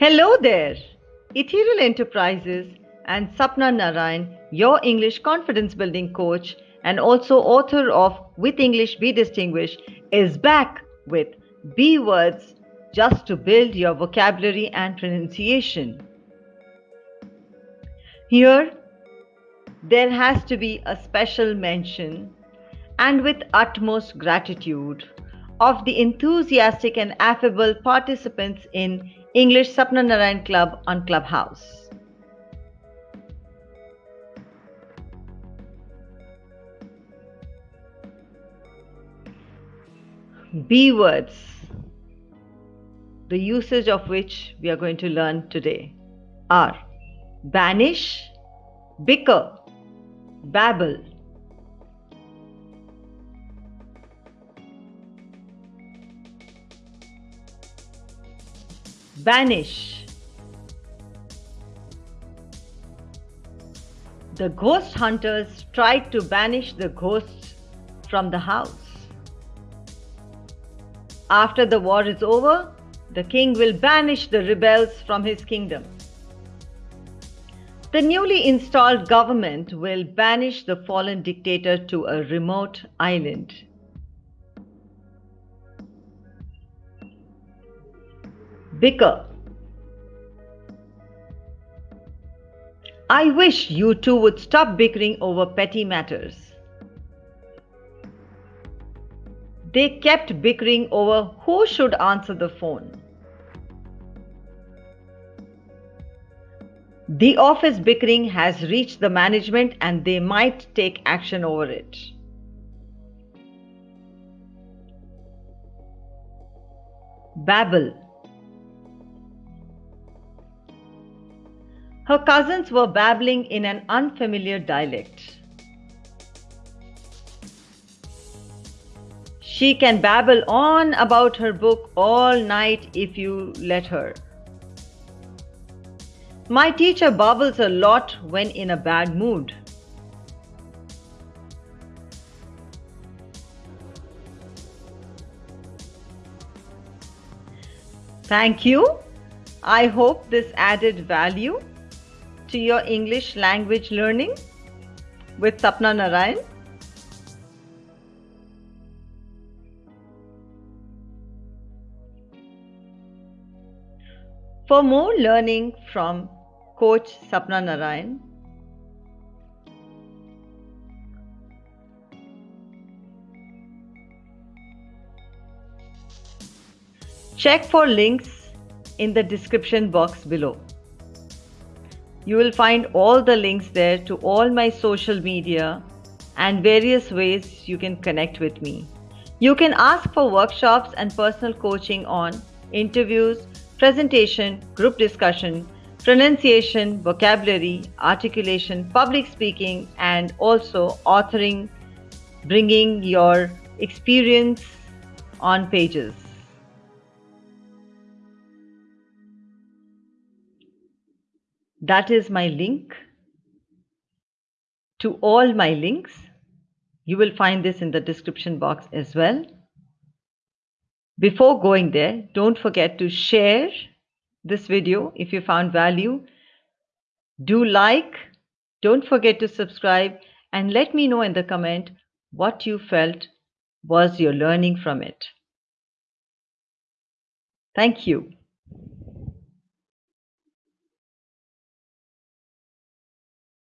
Hello there! Ethereal Enterprises and Sapna Narayan, your English confidence building coach and also author of With English Be Distinguished, is back with B words just to build your vocabulary and pronunciation. Here, there has to be a special mention and with utmost gratitude of the enthusiastic and affable participants in English Sapna Narayan Club on Clubhouse. B words, the usage of which we are going to learn today are banish, bicker, babble, Banish. The ghost hunters tried to banish the ghosts from the house. After the war is over, the king will banish the rebels from his kingdom. The newly installed government will banish the fallen dictator to a remote island. Bicker. I wish you two would stop bickering over petty matters. They kept bickering over who should answer the phone. The office bickering has reached the management and they might take action over it. Babble Her cousins were babbling in an unfamiliar dialect. She can babble on about her book all night if you let her. My teacher babbles a lot when in a bad mood. Thank you. I hope this added value to your English language learning with Sapna Narayan. For more learning from Coach Sapna Narayan, check for links in the description box below. You will find all the links there to all my social media and various ways you can connect with me. You can ask for workshops and personal coaching on interviews, presentation, group discussion, pronunciation, vocabulary, articulation, public speaking, and also authoring, bringing your experience on pages. That is my link to all my links. You will find this in the description box as well. Before going there, don't forget to share this video if you found value. Do like, don't forget to subscribe and let me know in the comment what you felt was your learning from it. Thank you.